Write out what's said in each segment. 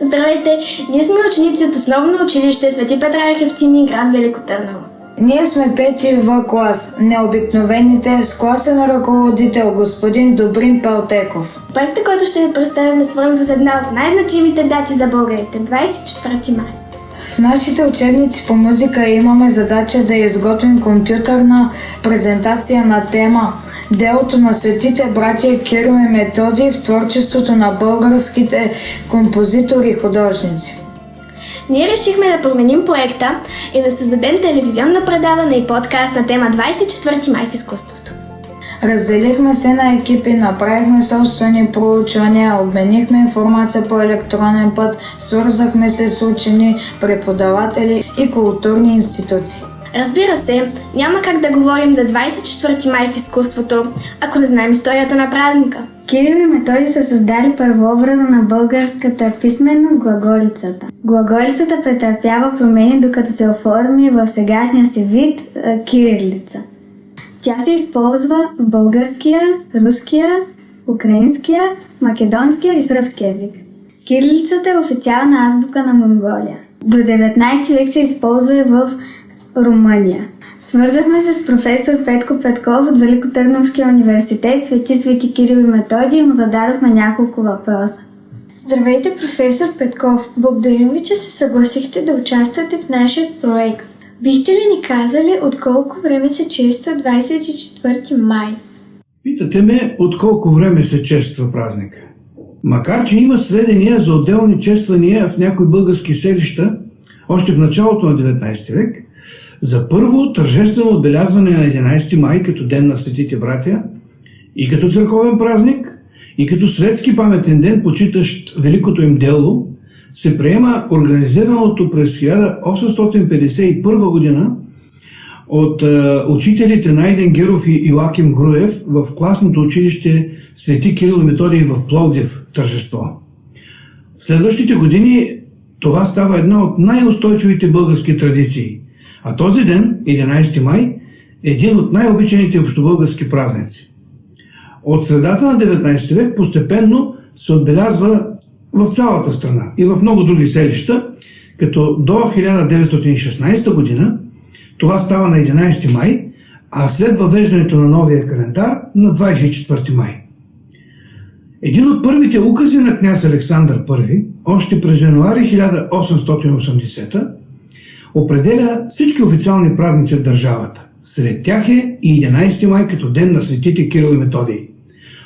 Здравейте! Ние сме ученици от основно училище Свети Петра Хевтими, град Велико Търново. Ние сме пети в клас, необикновените, с класен ръководител господин Добрин Палтеков. Проектът, който ще ви представим е свързан с една от най-значимите дати за българите – 24 май. В нашите учебници по музика имаме задача да изготвим компютърна презентация на тема Делото на светите братия Кирил и Методи в творчеството на българските композитори и художници. Ние решихме да променим проекта и да създадем телевизионно предаване и подкаст на тема 24 май в изкуството. Разделихме се на екипи, направихме собствени проучвания, обменихме информация по електронен път, свързахме се с учени, преподаватели и културни институции. Разбира се, няма как да говорим за 24 май в изкуството, ако не знаем историята на празника. Кирил и Методи са създали първообраза на българската писменост глаголицата. Глаголицата претърпява промени, докато се оформи в сегашния си вид – кирилица. Тя се използва в българския, руския, украинския, македонския и сръбски език. Кирилицата е официална азбука на Монголия. До 19 век се използва и в Румъния. Свързахме се с професор Петко Петков от Великотърновския университет Свети Свети Кирил и Методи и му зададохме няколко въпроса. Здравейте, професор Петков! Благодарим ви, че се съгласихте да участвате в нашия проект. Бихте ли ни казали от колко време се чества 24 май? Питате ме от колко време се чества празник. Макар, че има сведения за отделни чествания в някои български селища, още в началото на 19 век, за първо тържествено отбелязване на 11 май като Ден на светите братя и като църковен празник, и като светски паметен ден, почитащ великото им дело, се приема организираното през 1851 година от е, учителите Найден Геров и Илаким Груев в класното училище Свети Кирил и Методий в Пловдив тържество. В следващите години това става една от най-устойчивите български традиции. А този ден, 11 май, е един от най-обичаните общобългарски празници. От средата на 19 век постепенно се отбелязва в цялата страна и в много други селища, като до 1916 година това става на 11 май, а след въвеждането на новия календар на 24 май. Един от първите укази на княз Александър I, още през януари 1880 определя всички официални празници в държавата. Сред тях е и 11 май като ден на светите Кирил и Методий.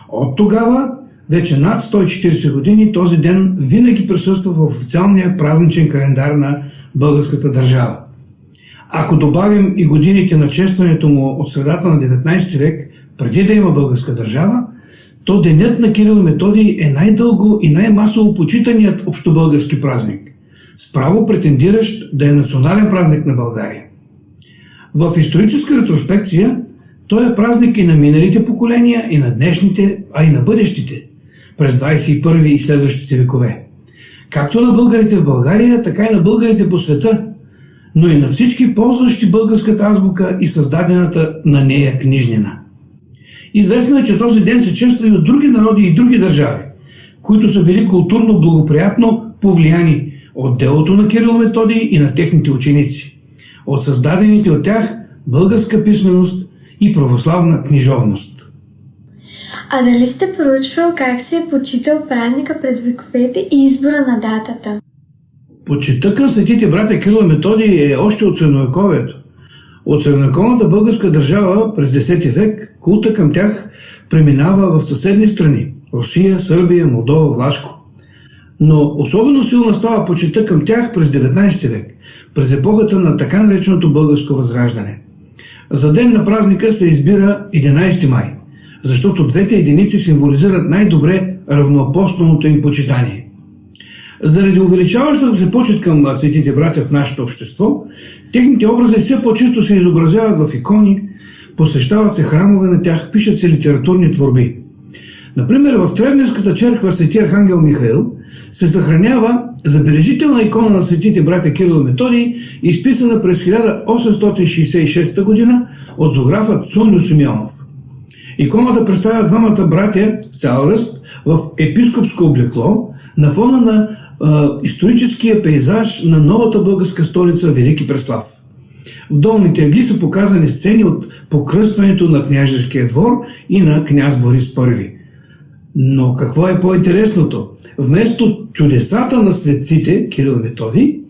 От тогава, вече над 140 години, този ден винаги присъства в официалния празничен календар на българската държава. Ако добавим и годините на честването му от средата на 19 век, преди да има българска държава, то денят на Кирил Методий е най-дълго и най-масово почитаният общобългарски празник, справо претендиращ да е национален празник на България. В историческа ретроспекция той е празник и на миналите поколения, и на днешните, а и на бъдещите, през 21 и следващите векове. Както на българите в България, така и на българите по света, но и на всички ползващи българската азбука и създадената на нея книжнина. Известно е, че този ден се чества и от други народи и други държави, които са били културно благоприятно повлияни от делото на Кирил Методий и на техните ученици, от създадените от тях българска писменост и православна книжовност. А дали сте проучвал как се е почитал празника през вековете и избора на датата? Почита към светите братя Кирил и Методий е още от средновековието. От средновековната българска държава през 10 век култа към тях преминава в съседни страни – Русия, Сърбия, Молдова, Влашко. Но особено силна става почита към тях през 19 век, през епохата на така нареченото българско възраждане. За ден на празника се избира 11 май, защото двете единици символизират най-добре равноапостолното им почитание. Заради увеличаващата се почет към светите братя в нашето общество, техните образи все по-често се изобразяват в икони, посещават се храмове на тях, пишат се литературни творби. Например, в Тревневската черква Свети Архангел Михаил се съхранява забележителна икона на светите братя Кирил Методий, изписана през 1866 г. от зографа Цуню Симеонов. Иконата представя двамата братя в цял ръст в епископско облекло на фона на а, историческия пейзаж на новата българска столица Велики Преслав. В долните ъгли са показани сцени от покръстването на княжеския двор и на княз Борис I. Но какво е по-интересното? Вместо чудесата на светците Кирил Методи,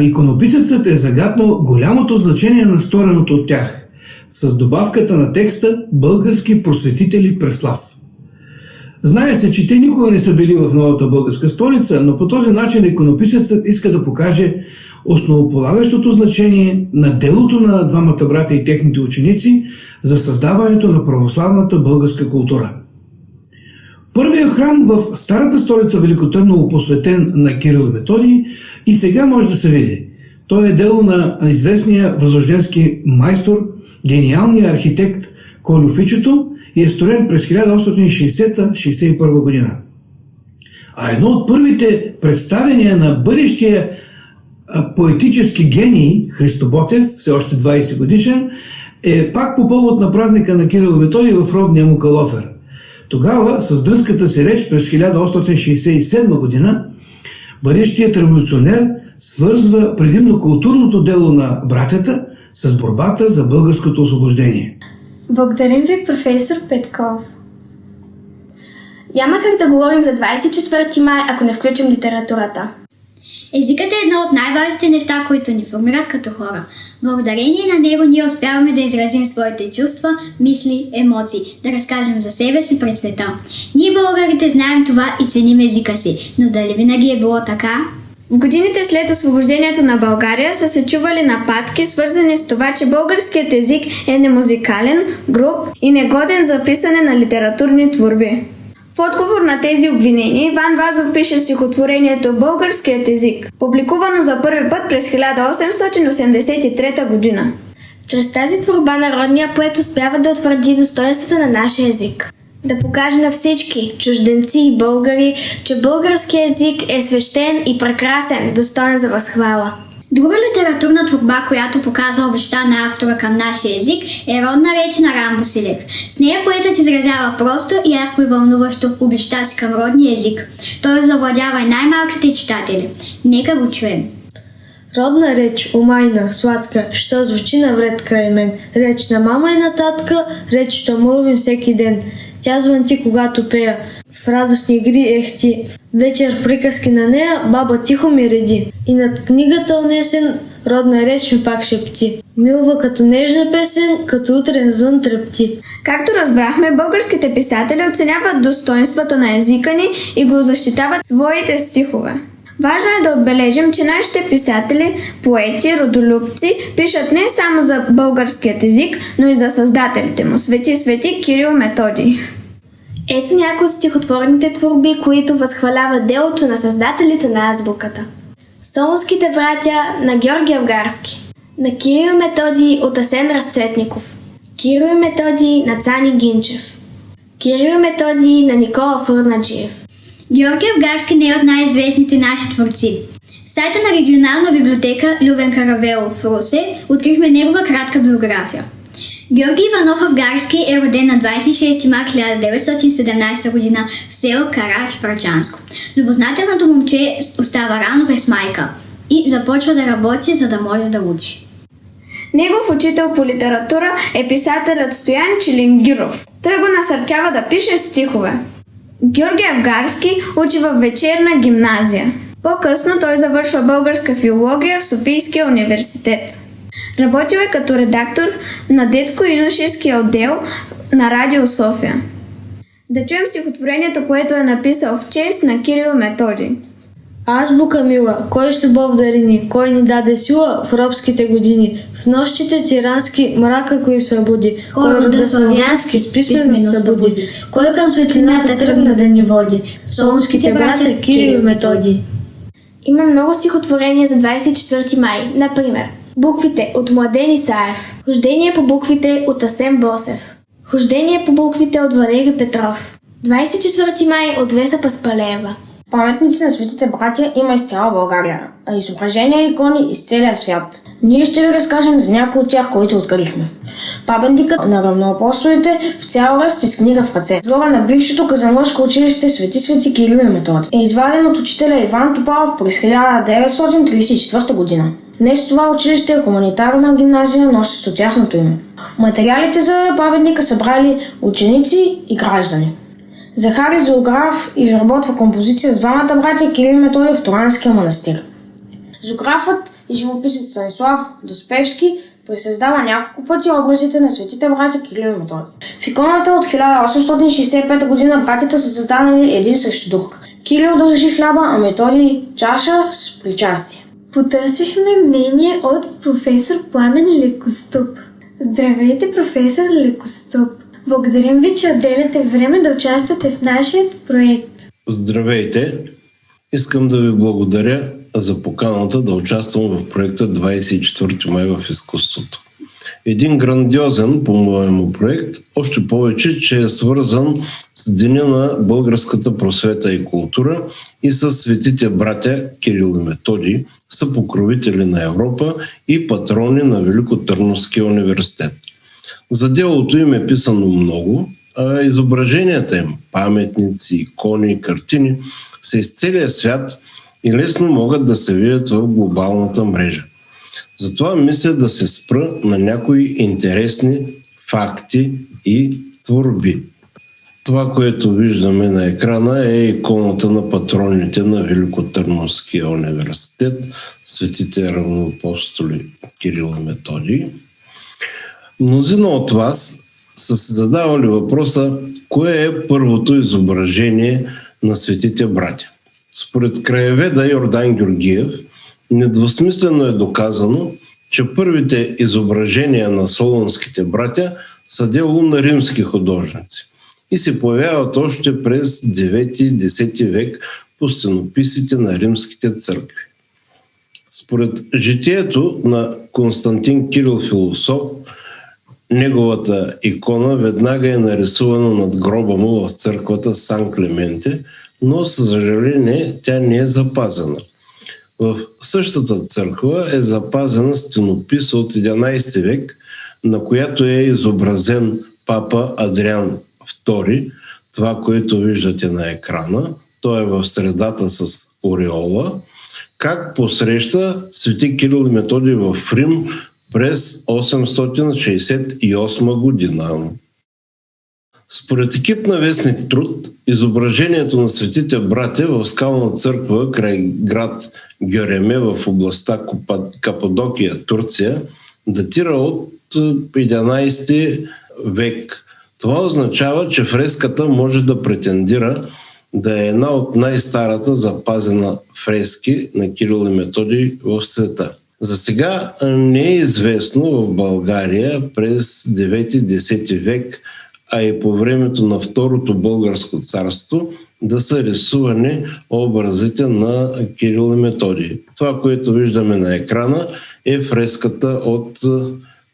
иконописецът е загаднал голямото значение на стореното от тях, с добавката на текста «Български просветители в Преслав». Знае се, че те никога не са били в новата българска столица, но по този начин иконописецът иска да покаже основополагащото значение на делото на двамата брата и техните ученици за създаването на православната българска култура. Първият храм в старата столица Велико Търново, посветен на Кирил и Методий, и сега може да се види. Той е дело на известния възрожденски майстор, гениалния архитект Колю Фичето и е строен през 1860-61 година. А едно от първите представения на бъдещия поетически гений Христо Ботев, все още 20 годишен, е пак по повод на празника на Кирил Методий в родния му Калофер. Тогава, с дръзката си реч през 1867 година, бъдещият революционер свързва предимно културното дело на братята с борбата за българското освобождение. Благодарим ви, професор Петков. Няма как да говорим за 24 май, ако не включим литературата. Езикът е едно от най-важните неща, които ни формират като хора. Благодарение на него ние успяваме да изразим своите чувства, мисли, емоции, да разкажем за себе си пред света. Ние българите знаем това и ценим езика си, но дали винаги е било така? В годините след освобождението на България са се чували нападки, свързани с това, че българският език е немузикален, груб и негоден за писане на литературни творби. В отговор на тези обвинения Иван Вазов пише стихотворението Българският език, публикувано за първи път през 1883 година. Чрез тази творба народния поет успява да утвърди достоинствата на нашия език. Да покаже на всички, чужденци и българи, че българският език е свещен и прекрасен, достоен за възхвала. Друга литературна творба, която показва обеща на автора към нашия език, е родна реч на Рамбо Силев. С нея поетът изразява просто, ярко и вълнуващо обеща си към родния език. Той завладява и най-малките читатели. Нека го чуем. Родна реч, умайна, сладка, що звучи навред край мен. Реч на мама и на татка, реч, що мълвим всеки ден. Тя звънти, когато пея. В радостни игри ехти. Вечер приказки на нея, баба тихо ми реди. И над книгата унесен, родна реч ми пак шепти. Милва като нежна песен, като утрен звън трепти. Както разбрахме, българските писатели оценяват достоинствата на езика ни и го защитават своите стихове. Важно е да отбележим, че нашите писатели, поети, родолюбци пишат не само за българският език, но и за създателите му, свети свети Кирил Методий. Ето някои от стихотворните творби, които възхваляват делото на създателите на азбуката. Солунските братя на Георги Авгарски, на Кирил Методий от Асен Разцветников, Кирил Методий на Цани Гинчев, Кирил Методий на Никола Фурнаджиев. Георги Авгарски не е от най-известните наши творци. В сайта на регионална библиотека Любен Каравелов в Русе открихме негова кратка биография. Георги Иванов Авгарски е роден на 26 март 1917 г. в село Караш, Парчанско. Любознателното момче остава рано без майка и започва да работи, за да може да учи. Негов учител по литература е писателят Стоян Чилингиров. Той го насърчава да пише стихове. Георги Авгарски учи в вечерна гимназия. По-късно той завършва българска филология в Софийския университет. Работил е като редактор на детско-юношеския отдел на Радио София. Да чуем стихотворението, което е написал в чест на Кирил Методий. Азбука мила, кой с любов дарини, кой ни даде сила в робските години, в нощите тирански мрака кой събуди, кой рода славянски с писменост събуди, кой към светлината тръгна да ни води, солунските братя Кирил и Методий. Има много стихотворения за 24 май, например Буквите от Младен Исаев, Хождение по буквите от Асен Босев, Хождение по буквите от Валери Петров, 24 май от Веса Паспалеева, Паметници на светите братя има из цяла България, а изображения и икони из целия свят. Ние ще ви разкажем за някои от тях, които открихме. Паметникът на равноапостолите в цял ръст с книга в ръце. Двора на бившето казанлъжко училище Свети Свети Кирил и Методи е изваден от учителя Иван Топалов през 1934 година. Днес това училище е хуманитарна гимназия, носеща тяхното име. Материалите за паметника са брали ученици и граждани. Захари Зоограф изработва композиция с двамата братя Кирил и Методий в Туранския манастир. Зоографът и живописец Станислав Доспевски пресъздава няколко пъти образите на светите братя Кирил и Методий. В иконата от 1865 година братята са застанали един срещу друг. Кирил държи хляба, а Методий чаша с причастие. Потърсихме мнение от професор Пламен Лекоступ. Здравейте, професор Лекоступ! Благодарим ви, че отделяте време да участвате в нашия проект. Здравейте! Искам да ви благодаря за поканата да участвам в проекта 24 май в изкуството. Един грандиозен, по-моему, проект, още повече, че е свързан с Деня на българската просвета и култура и с светите братя Кирил и Методи, са покровители на Европа и патрони на Великотърновския университет. За делото им е писано много, а изображенията им, паметници, икони, картини са из целия свят и лесно могат да се видят в глобалната мрежа. Затова мисля да се спра на някои интересни факти и творби. Това, което виждаме на екрана е иконата на патроните на Великотърновския университет, светите равноапостоли Кирил и Методий. Мнозина от вас са се задавали въпроса, кое е първото изображение на светите братя. Според краеведа Йордан Георгиев, недвусмислено е доказано, че първите изображения на солонските братя са дело на римски художници и се появяват още през 9-10 век по стенописите на римските църкви. Според житието на Константин Кирил Философ, неговата икона веднага е нарисувана над гроба му в църквата Сан Клементе, но съжаление тя не е запазена. В същата църква е запазена стенопис от 11 век, на която е изобразен папа Адриан II, това, което виждате на екрана. Той е в средата с ореола. Как посреща свети Кирил и Методий в Рим през 868 година. Според екип на Вестник Труд, изображението на светите братя в скална църква край град Гереме в областта Кападокия, Турция, датира от 11 век. Това означава, че фреската може да претендира да е една от най-старата запазена фрески на Кирил и Методий в света. За сега не е известно в България през 9-10 век, а и по времето на Второто българско царство, да са рисувани образите на Кирил и Методий. Това, което виждаме на екрана, е фреската от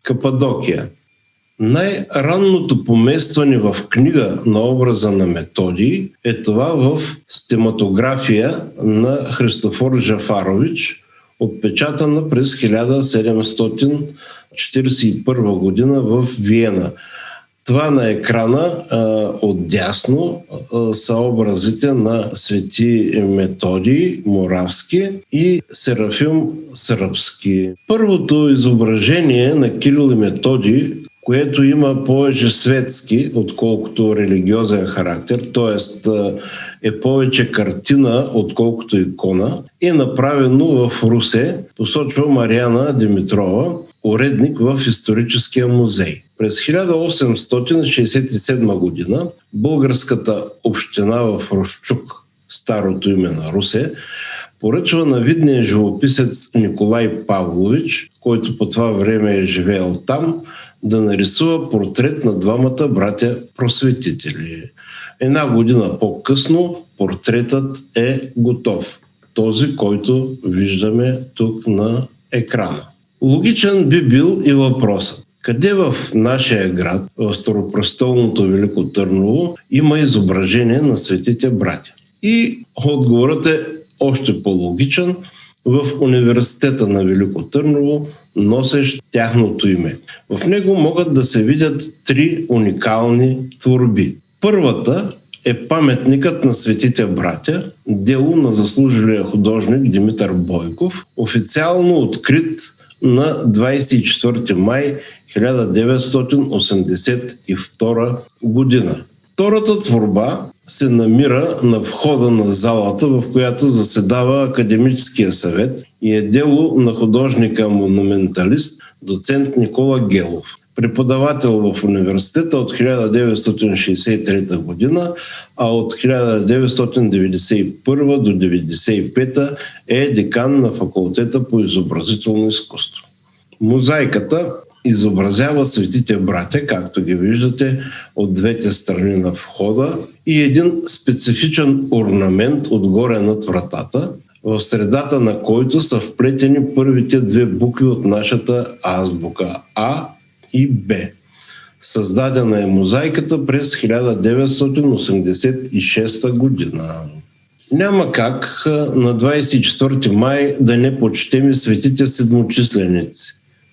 Кападокия. Най-ранното поместване в книга на образа на Методий е това в стематография на Христофор Жафарович – отпечатана през 1741 година в Виена. Това на екрана отдясно са образите на свети Методий Моравски и Серафим Сръбски. Първото изображение на Кирил и Методий което има повече светски, отколкото религиозен характер, т.е. е повече картина, отколкото икона, е направено в Русе, посочва Мариана Димитрова, уредник в историческия музей. През 1867 година българската община в Рощук, старото име на Русе, поръчва на видния живописец Николай Павлович, който по това време е живеел там, да нарисува портрет на двамата братя просветители. Една година по-късно портретът е готов. Този, който виждаме тук на екрана. Логичен би бил и въпросът. Къде в нашия град, в Старопростолното Велико Търново, има изображение на светите братя? И отговорът е още по-логичен в Университета на Велико Търново, носещ тяхното име. В него могат да се видят три уникални творби. Първата е паметникът на светите братя, дело на заслужилия художник Димитър Бойков, официално открит на 24 май 1982 година. Втората творба се намира на входа на залата, в която заседава Академическия съвет и е дело на художника-монументалист доцент Никола Гелов. Преподавател в университета от 1963 година, а от 1991 до 1995 е декан на факултета по изобразително изкуство. Мозайката изобразява светите братя, както ги виждате от двете страни на входа и един специфичен орнамент отгоре над вратата, в средата на който са вплетени първите две букви от нашата азбука А и Б. Създадена е мозайката през 1986 година. Няма как на 24 май да не почтем светите седмочисленици.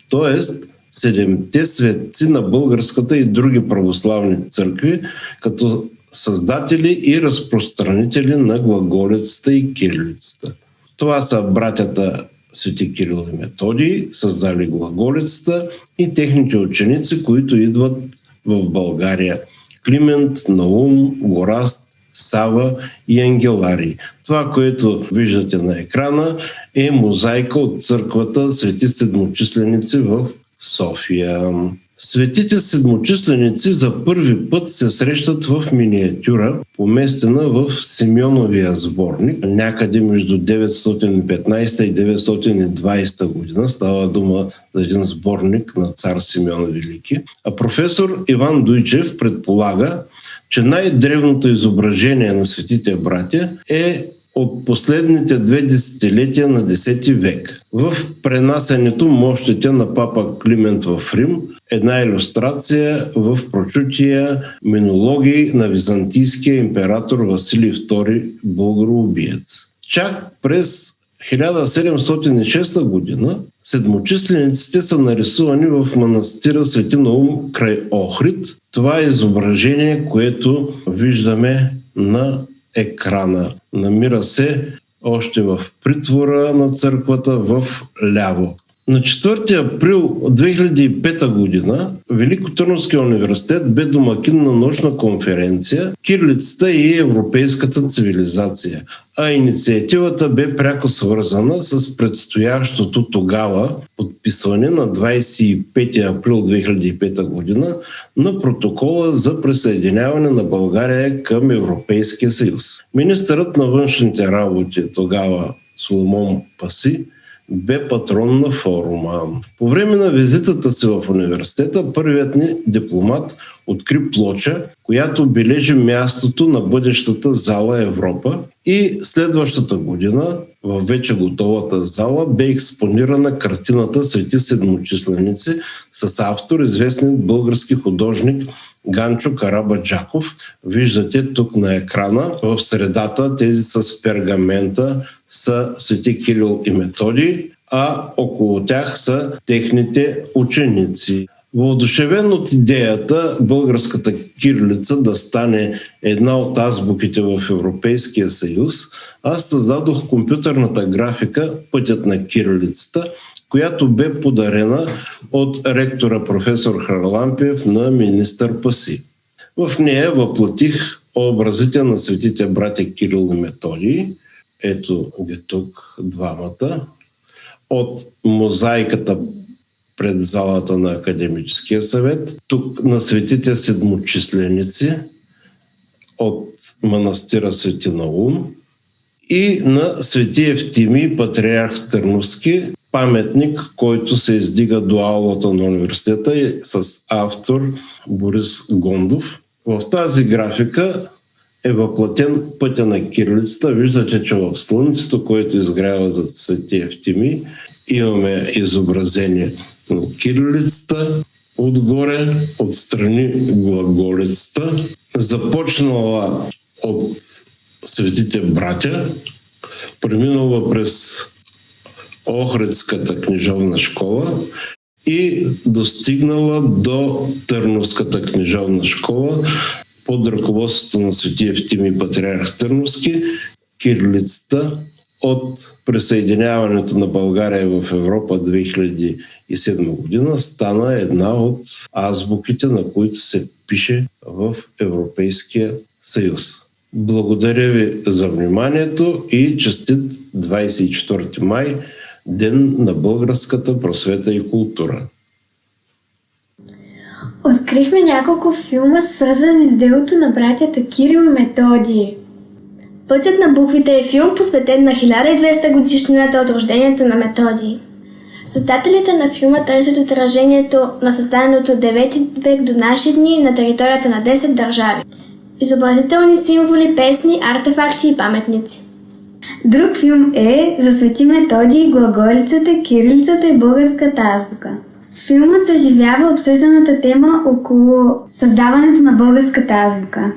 Тоест, седемте светци на българската и други православни църкви, като създатели и разпространители на глаголицата и кирилицата. Това са братята Свети Кирил и Методий, създали глаголицата и техните ученици, които идват в България. Климент, Наум, Гораст, Сава и Ангелари. Това, което виждате на екрана е мозайка от църквата Свети Седмочисленици в София. Светите седмочисленици за първи път се срещат в миниатюра, поместена в Симеоновия сборник, някъде между 915 и 920 година. Става дума за един сборник на цар Симеон Велики. А професор Иван Дуйчев предполага, че най-древното изображение на светите братя е от последните две десетилетия на 10 век. В пренасенето мощите на папа Климент в Рим, една иллюстрация в прочутия минологии на византийския император Василий II българоубиец. Чак през 1706 година седмочислениците са нарисувани в манастира Свети Наум край Охрид. Това е изображение, което виждаме на екрана. Намира се още в притвора на църквата в ляво. На 4 април 2005 година Великотърновския университет бе домакин на научна конференция Кирлицата и европейската цивилизация, а инициативата бе пряко свързана с предстоящото тогава подписване на 25 април 2005 година на протокола за присъединяване на България към Европейския съюз. Министърът на външните работи тогава Соломон Паси бе патрон на форума. По време на визитата си в университета, първият ни дипломат откри плоча, която бележи мястото на бъдещата зала Европа и следващата година в вече готовата зала бе експонирана картината Свети седмочисленици с автор, известен български художник Ганчо Карабаджаков. Виждате тук на екрана в средата тези с пергамента са Свети Кирил и Методий, а около тях са техните ученици. Въодушевен от идеята българската кирилица да стане една от азбуките в Европейския съюз, аз създадох компютърната графика Пътят на кирилицата, която бе подарена от ректора професор Харлампиев на министър Паси. В нея въплатих образите на светите братя Кирил и Методий, ето ги тук двамата, от мозайката пред залата на Академическия съвет, тук на светите седмочисленици от манастира Свети Наум и на Свети Евтими, патриарх Търновски, паметник, който се издига до аулата на университета с автор Борис Гондов. В тази графика е въплатен пътя на кирилицата. Виждате, че в Слънцето, което изгрява за Свети Евтими, имаме изобразение на кирилицата, отгоре, отстрани глаголицата, започнала от Светите братя, преминала през Охридската книжовна школа и достигнала до Търновската книжовна школа под ръководството на светия Евтимий Патриарх Търновски, кирилицата от присъединяването на България в Европа 2007 година стана една от азбуките, на които се пише в Европейския съюз. Благодаря ви за вниманието и честит 24 май, Ден на българската просвета и култура. Открихме няколко филма, свързани с делото на братята Кирил и Методий. Пътят на буквите е филм, посветен на 1200 годишнината от рождението на Методий. Създателите на филма търсят отражението на създаденото 9 век до наши дни на територията на 10 държави. Изобразителни символи, песни, артефакти и паметници. Друг филм е за Свети Методий, глаголицата, кирилицата и българската азбука. Филмът съживява обсъжданата тема около създаването на българската азбука.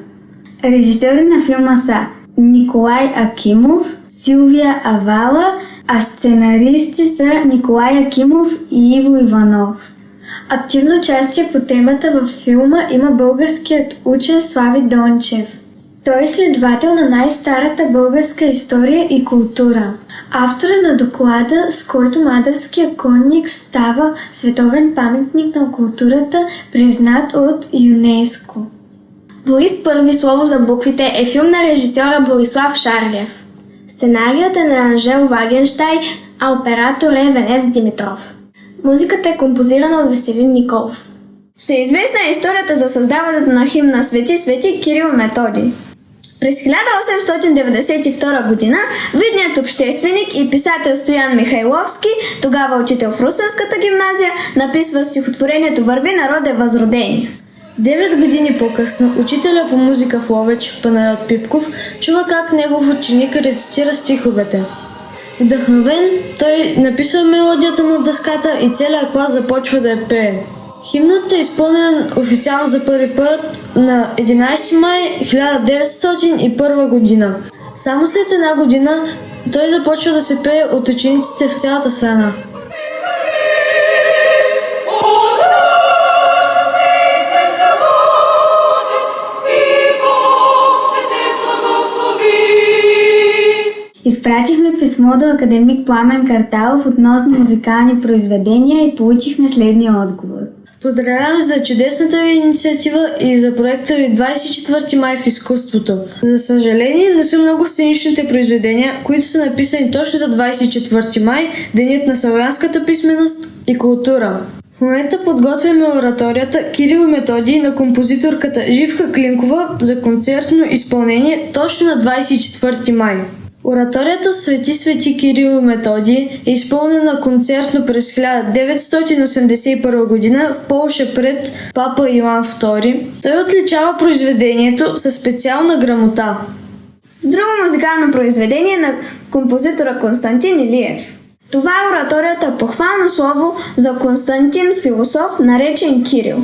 Режисьори на филма са Николай Акимов, Силвия Авала, а сценаристи са Николай Акимов и Иво Иванов. Активно участие по темата във филма има българският учен Слави Дончев. Той е следовател на най-старата българска история и култура. Автор е на доклада, с който Мадърския конник става световен паметник на културата, признат от ЮНЕСКО. Борис Първи слово за буквите е филм на режисьора Борислав Шарлев. Сценарият е на Анжел Вагенштай, а оператор е Венес Димитров. Музиката е композирана от Веселин Николов. Всеизвестна е историята за създаването на химн на Свети Свети Кирил Методи. През 1892 година видният общественик и писател Стоян Михайловски, тогава учител в Русенската гимназия, написва стихотворението Върви народе възродени. Девет години по-късно учителя по музика в Ловеч, Панайот Пипков, чува как негов ученик рецитира стиховете. Вдъхновен, той написва мелодията на дъската и целият клас започва да я пее. Химнът е изпълнен официално за първи път на 11 май 1901 година. Само след една година той започва да се пее от учениците в цялата страна. Изпратихме писмо до академик Пламен Карталов относно музикални произведения и получихме следния отговор. Поздравявам за чудесната ви инициатива и за проекта ви 24 май в изкуството. За съжаление, не са много сценичните произведения, които са написани точно за 24 май, денят на славянската писменост и култура. В момента подготвяме ораторията Кирил и Методий на композиторката Живка Клинкова за концертно изпълнение точно на 24 май. Ораторията Свети Свети Кирил и Методий е изпълнена концертно през 1981 година в Полша пред папа Иван II. Той отличава произведението със специална грамота. Друго музикално произведение на композитора Константин Илиев. Това е ораторията похвално слово за Константин Философ, наречен Кирил.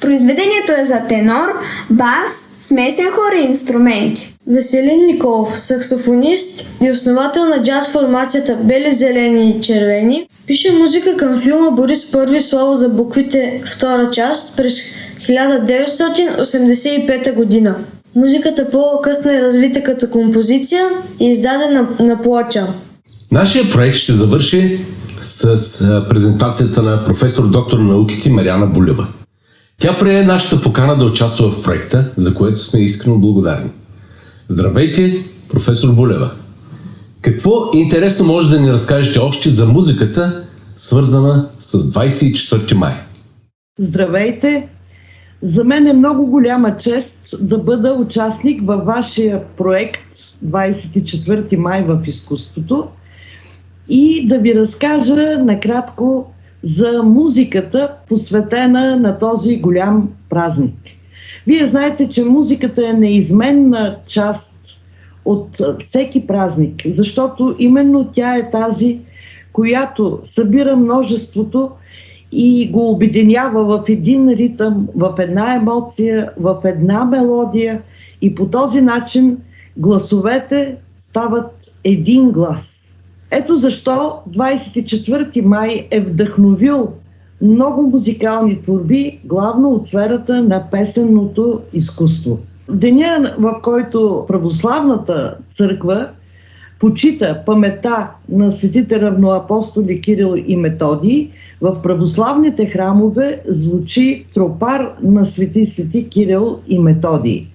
Произведението е за тенор, бас, смесен хор и инструменти. Веселин Николов, саксофонист и основател на джаз формацията Бели, зелени и червени, пише музика към филма Борис Първи слово за буквите втора част през 1985 година. Музиката по-късно е развита като композиция и издадена на плоча. Нашия проект ще завърши с презентацията на професор доктор на науките Мариана Булева. Тя прие нашата покана да участва в проекта, за което сме искрено благодарни. Здравейте, професор Булева! Какво интересно може да ни разкажете още за музиката, свързана с 24 май? Здравейте! За мен е много голяма чест да бъда участник във вашия проект 24 май в изкуството и да ви разкажа накратко за музиката, посветена на този голям празник. Вие знаете, че музиката е неизменна част от всеки празник, защото именно тя е тази, която събира множеството и го обединява в един ритъм, в една емоция, в една мелодия и по този начин гласовете стават един глас. Ето защо 24 май е вдъхновил много музикални творби, главно от сферата на песенното изкуство. Деня, в който православната църква почита памета на светите равноапостоли Кирил и Методий, в православните храмове звучи тропар на свети свети Кирил и Методий.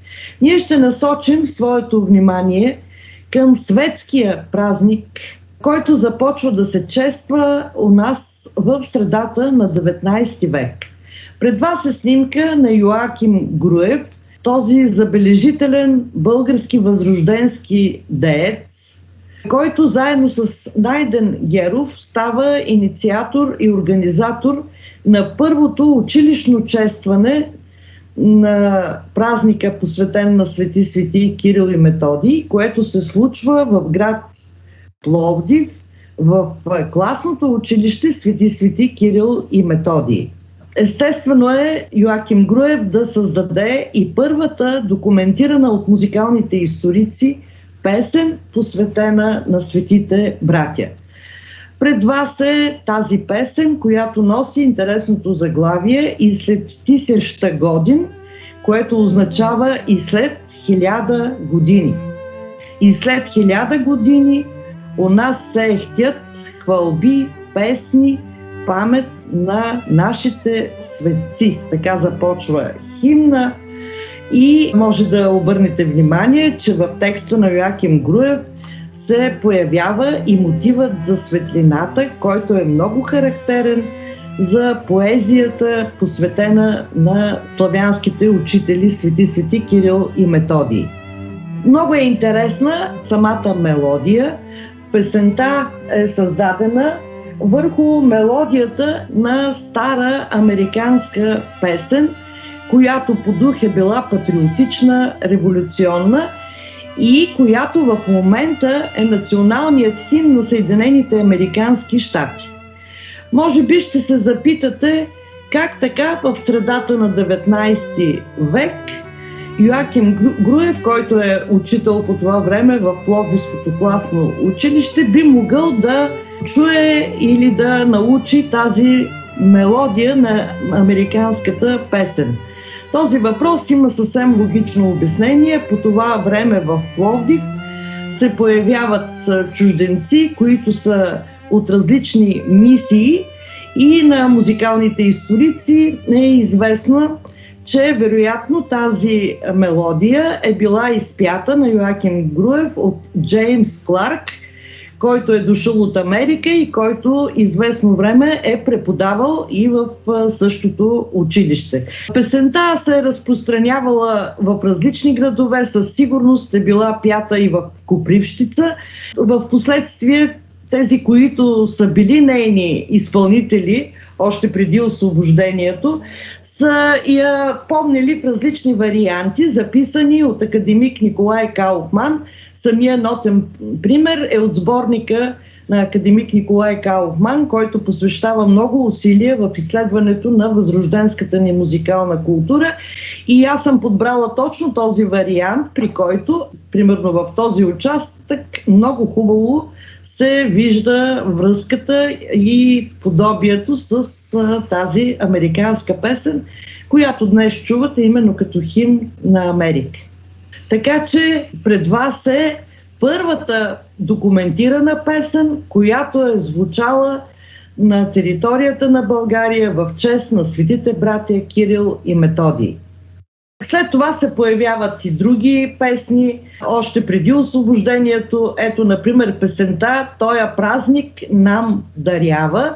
Ние ще насочим своето внимание към светския празник, който започва да се чества у нас в средата на 19 век. Пред вас е снимка на Йоаким Груев, този забележителен български възрожденски деец, който заедно с Найден Геров става инициатор и организатор на първото училищно честване на празника, посветен на Свети Свети Кирил и Методий, което се случва в град Пловдив, в класното училище Свети Свети Кирил и Методий. Естествено е Йоаким Груев да създаде и първата документирана от музикалните историци песен, посветена на светите братя. Пред вас е тази песен, която носи интересното заглавие и след тисеща годин, което означава и след хиляда години. И след хиляда години у нас се ехтят хвалби, песни, памет на нашите светци. Така започва химна и може да обърнете внимание, че в текста на Йоаким Груев се появява и мотивът за светлината, който е много характерен за поезията, посветена на славянските учители Свети Свети Кирил и Методий. Много е интересна самата мелодия. Песента е създадена върху мелодията на стара американска песен, която по дух е била патриотична, революционна и която в момента е националният химн на Съединените Американски щати. Може би ще се запитате как така в средата на 19 век Йоаким Груев, който е учител по това време в Пловдивското класно училище, би могъл да чуе или да научи тази мелодия на американската песен. Този въпрос има съвсем логично обяснение. По това време в Пловдив се появяват чужденци, които са от различни мисии и на музикалните историци е известно, че вероятно тази мелодия е била изпята на Йоаким Груев от Джеймс Кларк – който е дошъл от Америка и който известно време е преподавал и в същото училище. Песента се е разпространявала в различни градове, със сигурност е била пята и в Копривщица. В последствие тези, които са били нейни изпълнители, още преди освобождението, са я помнили в различни варианти, записани от академик Николай Кауфман – Самия нотен пример е от сборника на академик Николай Кауфман, който посвещава много усилия в изследването на възрожденската ни музикална култура. И аз съм подбрала точно този вариант, при който, примерно в този участък, много хубаво се вижда връзката и подобието с тази американска песен, която днес чувате именно като хим на Америка. Така че пред вас е първата документирана песен, която е звучала на територията на България в чест на светите братя Кирил и Методий. След това се появяват и други песни, още преди освобождението. Ето, например, песента «Тоя празник нам дарява».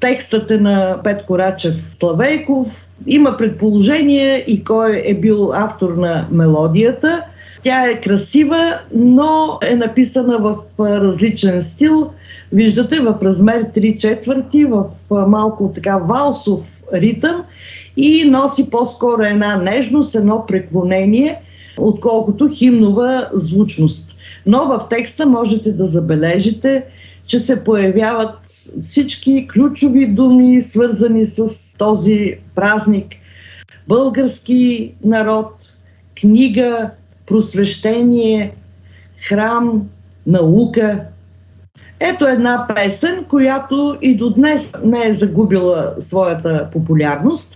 Текстът е на Петко Рачев Славейков, има предположение и кой е бил автор на мелодията. Тя е красива, но е написана в различен стил. Виждате в размер 3 четвърти, в малко така валсов ритъм и носи по-скоро една нежност, едно преклонение, отколкото химнова звучност. Но в текста можете да забележите, че се появяват всички ключови думи, свързани с този празник. Български народ, книга, просвещение, храм, наука. Ето една песен, която и до днес не е загубила своята популярност.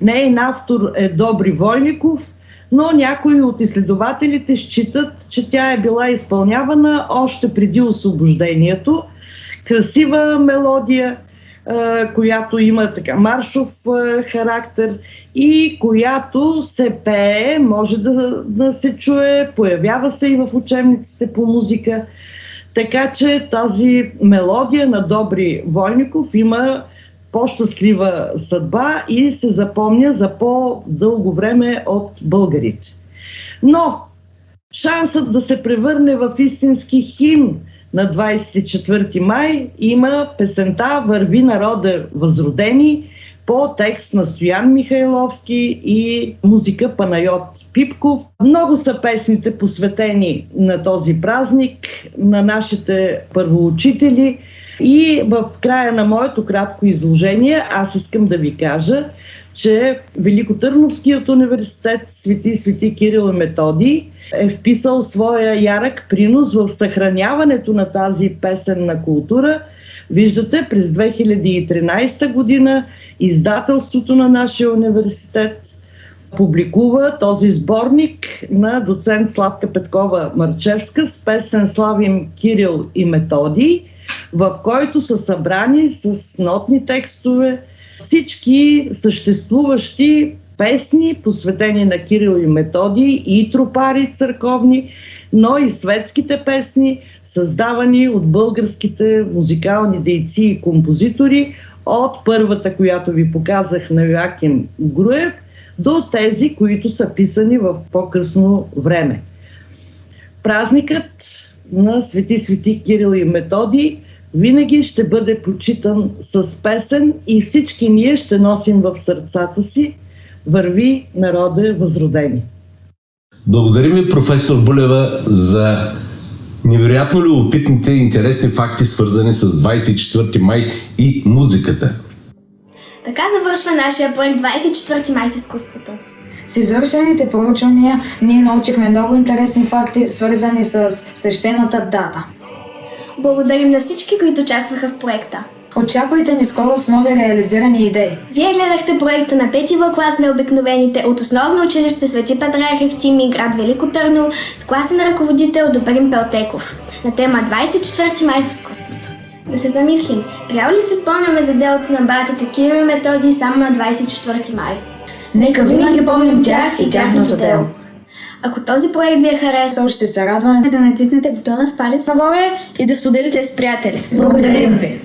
Нейн автор е Добри Войников, но някои от изследователите считат, че тя е била изпълнявана още преди освобождението. Красива мелодия, която има така маршов характер и която се пее, може да, да се чуе, появява се и в учебниците по музика. Така че тази мелодия на Добри Войников има по-щастлива съдба и се запомня за по-дълго време от българите. Но шансът да се превърне в истински химн на 24 май има песента Върви народа възродени по текст на Стоян Михайловски и музика Панайот Пипков. Много са песните посветени на този празник, на нашите първоучители – и в края на моето кратко изложение аз искам да ви кажа, че Великотърновският университет Свети Свети Кирил и Методи е вписал своя ярък принос в съхраняването на тази песенна култура. Виждате, през 2013 година издателството на нашия университет публикува този сборник на доцент Славка Петкова Марчевска с песен Славим Кирил и Методи в който са събрани с нотни текстове всички съществуващи песни, посветени на Кирил и Методи, и тропари църковни, но и светските песни, създавани от българските музикални дейци и композитори, от първата, която ви показах на Йоаким Груев, до тези, които са писани в по-късно време. Празникът на Свети Свети Кирил и Методи винаги ще бъде почитан с песен и всички ние ще носим в сърцата си Върви народе възродени. Благодарим ви, професор Булева, за невероятно любопитните и интересни факти, свързани с 24 май и музиката. Така завършва нашия проект 24 май в изкуството. С извършените проучвания ние научихме много интересни факти, свързани с свещената дата. Благодарим на всички, които участваха в проекта. Очаквайте ни скоро с нови реализирани идеи. Вие гледахте проекта на пети В клас Необикновените от основно училище Свети Патриарх Тими, град Велико Търно, с класен ръководител Добрин Пелтеков на тема 24 май в изкуството. Да се замислим, трябва ли се спомняме за делото на братите Кирил и Методи само на 24 май? Нека винаги помним тях и тяхното дело. Ако този проект ви е харесал, ще се радваме да натиснете бутона с палец нагоре и да споделите с приятели. Благодарим ви!